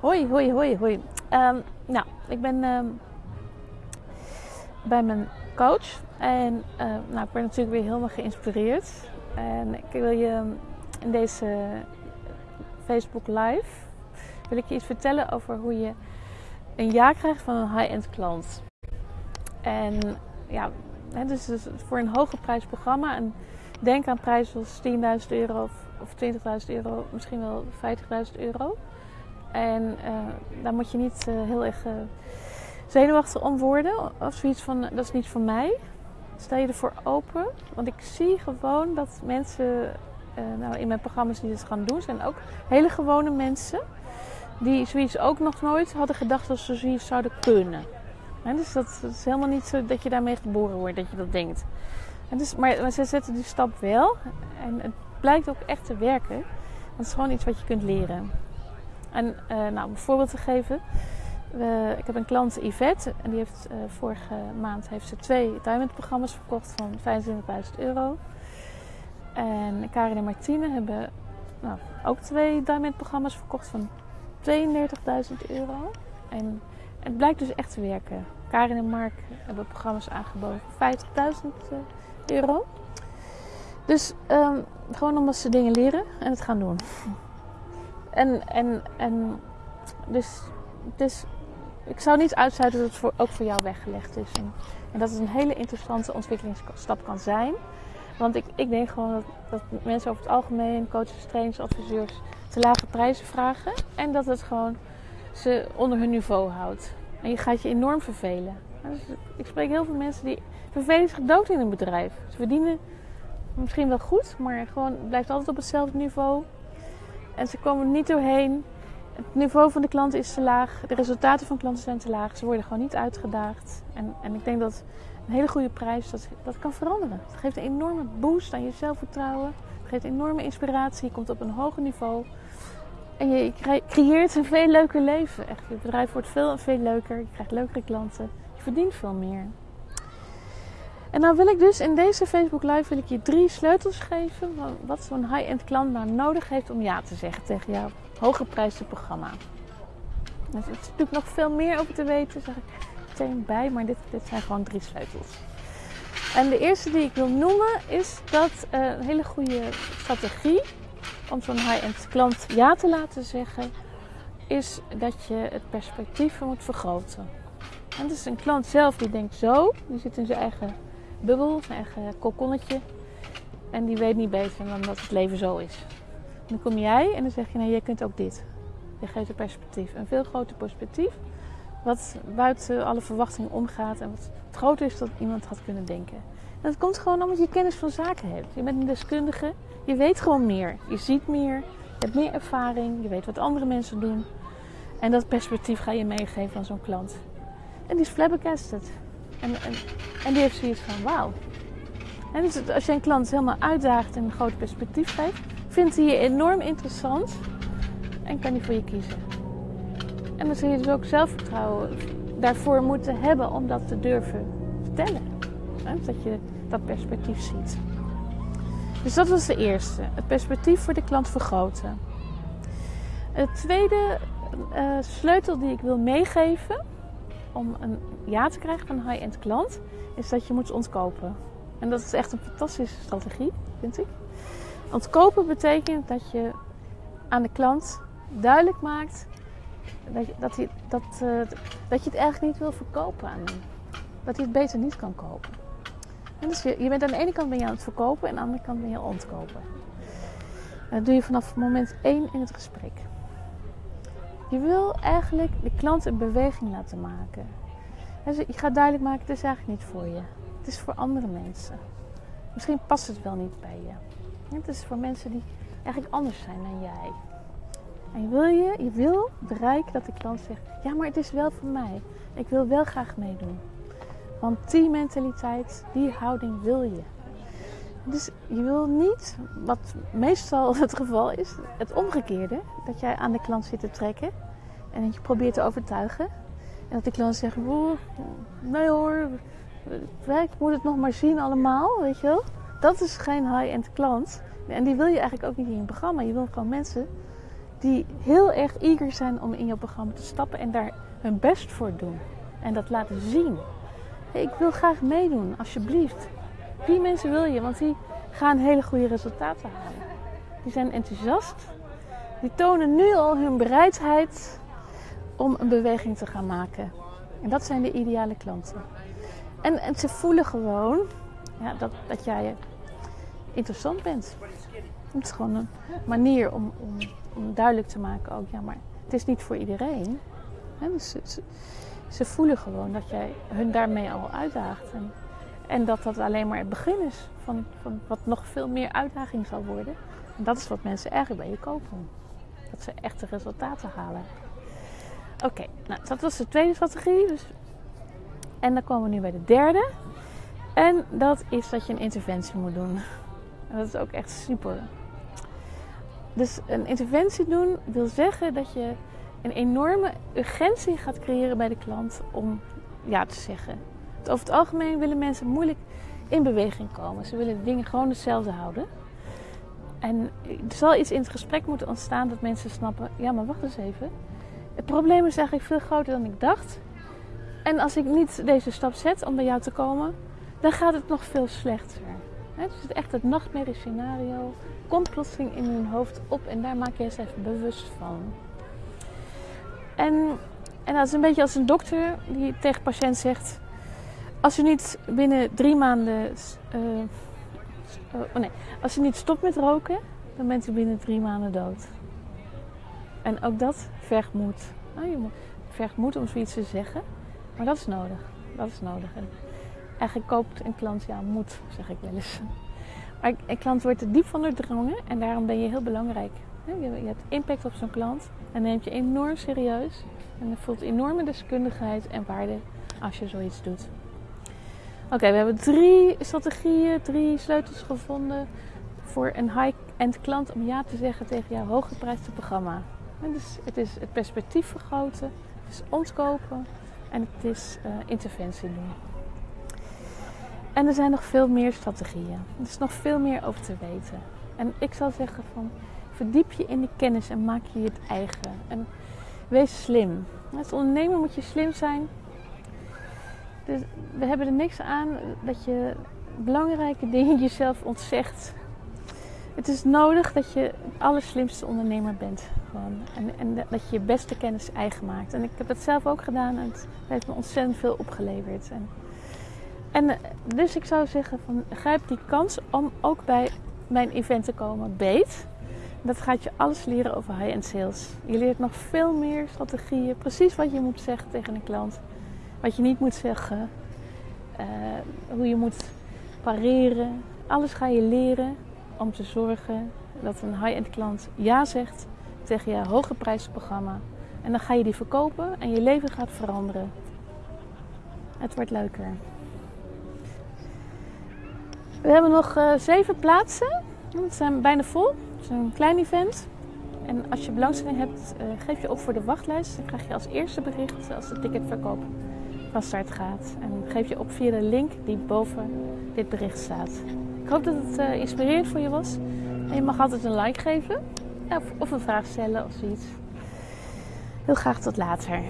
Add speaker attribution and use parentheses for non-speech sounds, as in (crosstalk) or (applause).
Speaker 1: Hoi, hoi, hoi, hoi. Ehm, nou, ik ben ehm, bij mijn coach. En uh, nou, ik ben natuurlijk weer helemaal geïnspireerd. En ik wil je in deze Facebook Live wil ik je iets vertellen over hoe je een ja krijgt van een high-end klant. En ja, dus, dus voor een hoge prijsprogramma. En denk aan prijzen als 10.000 euro of, of 20.000 euro, misschien wel 50.000 euro. En uh, daar moet je niet uh, heel erg uh, zenuwachtig om worden. Of zoiets van, dat is niet voor mij. Stel je ervoor open. Want ik zie gewoon dat mensen nou, in mijn programma's die dit gaan doen, zijn ook hele gewone mensen. Die zoiets ook nog nooit hadden gedacht dat ze zoiets zouden kunnen. En dus dat, is helemaal niet zo dat je daarmee geboren wordt, dat je dat denkt. En dus, maar, maar ze zetten die stap wel. En het blijkt ook echt te werken. Dat is gewoon iets wat je kunt leren. En uh, nou, om een voorbeeld te geven. We, ik heb een klant Yvette. En die heeft uh, vorige maand heeft ze twee diamond programma's verkocht van 25.000 euro. En Karin en Martine hebben nou, ook twee diamond programma's verkocht van 32.000 euro. En het blijkt dus echt te werken. Karin en Mark hebben programma's aangeboden voor 50.000 euro. Dus um, gewoon omdat ze dingen leren en het gaan doen. En, en, en dus, dus ik zou niet uitsluiten dat het ook voor jou weggelegd is. En, en, dat het een hele interessante ontwikkelingsstap kan zijn. Want ik, ik denk gewoon dat, dat mensen over het algemeen, coaches, trainers, adviseurs, te lage prijzen vragen. En dat het gewoon ze onder hun niveau houdt. En je gaat je enorm vervelen. Dus ik spreek heel veel mensen die vervelen zich dood in een bedrijf. Ze verdienen misschien wel goed, maar gewoon blijft altijd op hetzelfde niveau. En ze komen er niet doorheen. Het niveau van de klanten is te laag. De resultaten van klanten zijn te laag. Ze worden gewoon niet uitgedaagd. En, en ik denk dat een hele goede prijs dat, dat kan veranderen. Het geeft een enorme boost aan je zelfvertrouwen. Het geeft enorme inspiratie. Je komt op een hoger niveau. En je creëert een veel leuker leven. Echt, je bedrijf wordt veel en veel leuker. Je krijgt leukere klanten. Je verdient veel meer. En nou wil ik dus in deze Facebook Live wil ik je drie sleutels geven. Wat zo'n high-end klant nou nodig heeft om ja te zeggen tegen jouw hogeprijsde programma. Er is natuurlijk nog veel meer over te weten, zeg ik meteen bij. Maar dit, dit zijn gewoon drie sleutels. En de eerste die ik wil noemen is dat uh, een hele goede strategie om zo'n high-end klant ja te laten zeggen, is dat je het perspectief moet vergroten. En dus een klant zelf die denkt zo, die zit in zijn eigen bubbel, zijn eigen kokonnetje. En die weet niet beter dan dat het leven zo is. Dan kom jij en dan zeg je, nee, jij kunt ook dit. Je geeft een perspectief, een veel groter perspectief. Wat buiten alle verwachtingen omgaat en wat groter is dan iemand had kunnen denken. En dat komt gewoon omdat je kennis van zaken hebt. Je bent een deskundige, je weet gewoon meer. Je ziet meer, je hebt meer ervaring, je weet wat andere mensen doen. En dat perspectief ga je meegeven aan zo'n klant. En die is flabbergasted. En, en, en die heeft zoiets van wauw. En dus als je een klant helemaal uitdaagt en een groot perspectief geeft, vindt hij je enorm interessant en kan hij voor je kiezen. En dan zul je dus ook zelfvertrouwen daarvoor moeten hebben om dat te durven vertellen. Dat je dat perspectief ziet. Dus dat was de eerste. Het perspectief voor de klant vergroten. Het tweede uh, sleutel die ik wil meegeven om een ja te krijgen van een high-end klant, is dat je moet ontkopen. En dat is echt een fantastische strategie, vind ik. Ontkopen betekent dat je aan de klant duidelijk maakt dat je, dat, hij, dat, uh, dat je het eigenlijk niet wil verkopen aan hem. Dat hij het beter niet kan kopen. En dus je, je bent aan de ene kant ben je aan het verkopen en aan de andere kant ben je ontkopen. dat doe je vanaf moment 1 in het gesprek. Je wil eigenlijk de klant een beweging laten maken. je gaat duidelijk maken, het is eigenlijk niet voor je. Het is voor andere mensen. Misschien past het wel niet bij je. Het is voor mensen die eigenlijk anders zijn dan jij. En wil, je, je wil bereiken dat de klant zegt, ja maar het is wel voor mij. Ik wil wel graag meedoen. Want die mentaliteit, die houding wil je. Dus je wil niet, wat meestal (laughs) het geval is, het omgekeerde. Dat jij aan de klant zit te trekken en dat je probeert te overtuigen. En dat de klant zegt, nee hoor, ik moet het nog maar zien allemaal, weet je wel. Dat is geen high-end klant. En die wil je eigenlijk ook niet in je programma. Je wil gewoon mensen die heel erg eager zijn om in je programma te stappen en daar hun best voor doen. En dat laten zien. Ik wil graag meedoen, alsjeblieft. Die mensen wil je, want die gaan hele goede resultaten halen. Die zijn enthousiast. Die tonen nu al hun bereidheid om een beweging te gaan maken. En dat zijn de ideale klanten. En, en ze voelen gewoon ja, dat, dat jij interessant bent. Het is gewoon een manier om, om, om duidelijk te maken ook, ja, maar het is niet voor iedereen. dus ze, ze, voelen gewoon dat jij hun daarmee al uitdaagt. En, en dat dat alleen maar het begin is van, van wat nog veel meer uitdaging zal worden. En dat is wat mensen eigenlijk bij je kopen. Dat ze echte resultaten halen. Oké, nou dat was de tweede strategie. Dus... En dan komen we nu bij de derde. En dat is dat je een interventie moet doen. En dat is ook echt super. Dus een interventie doen wil zeggen dat je een enorme urgentie gaat creëren bij de klant om ja te zeggen. Over het algemeen willen mensen moeilijk in beweging komen. Ze willen dingen gewoon hetzelfde houden. En er zal iets in het gesprek moeten ontstaan dat mensen snappen: ja, maar wacht eens even. Het probleem is eigenlijk veel groter dan ik dacht. En als ik niet deze stap zet om bij jou te komen, dan gaat het nog veel slechter. Het is echt het nachtmerriescenario. Komt plotseling in hun hoofd op en daar maak je even bewust van. En, en dat is een beetje als een dokter die tegen patiënt zegt: Als je niet binnen drie maanden. Uh, oh nee, als je niet stopt met roken, dan bent u binnen drie maanden dood. En ook dat vergt moed. Nou, je vergt moed om zoiets te zeggen, maar dat is nodig. Dat is nodig. En eigenlijk koopt een klant ja moed, zeg ik wel eens. Maar een klant wordt er diep van doordrongen en daarom ben je heel belangrijk. Je hebt impact op zo'n klant en neemt je enorm serieus. En er voelt enorme deskundigheid en waarde als je zoiets doet. Oké, we hebben drie strategieën, drie sleutels gevonden voor een high-end klant om ja te zeggen tegen jouw hooggeprijsde programma. Dus het is het perspectief vergroten, het is ontkopen en het is uh, interventie doen. En er zijn nog veel meer strategieën. Er is nog veel meer over te weten. En ik zou zeggen van verdiep je in de kennis en maak je het eigen. En wees slim. Als ondernemer moet je slim zijn. Dus we hebben er niks aan dat je belangrijke dingen (laughs) jezelf ontzegt. Het is nodig dat je de allerslimste ondernemer bent. En, en dat je je beste kennis eigen maakt. En ik heb dat zelf ook gedaan en het heeft me ontzettend veel opgeleverd. En en eh, dus ik zou zeggen van grijp die kans om ook bij mijn event te komen beet. Dat gaat je alles leren over high-end sales. Je leert nog veel meer strategieën. Precies wat je moet zeggen tegen een klant. Wat je niet moet zeggen. Uh, hoe je moet pareren. Alles ga je leren om te zorgen dat een high-end klant ja zegt tegen je hoge prijsprogramma. En dan ga je die verkopen en je leven gaat veranderen. Het wordt leuker. We hebben nog uh, zeven plaatsen. Het zijn bijna vol. Het is een klein event. En als je belangstelling hebt, uh, geef je op voor de wachtlijst. Dan krijg je als eerste bericht als de ticketverkoop van start gaat. En geef je op via de link die boven dit bericht staat. Ik hoop dat het uh, inspirerend voor je was. En je mag altijd een like geven. Of, een vraag stellen of zoiets. Heel graag tot later.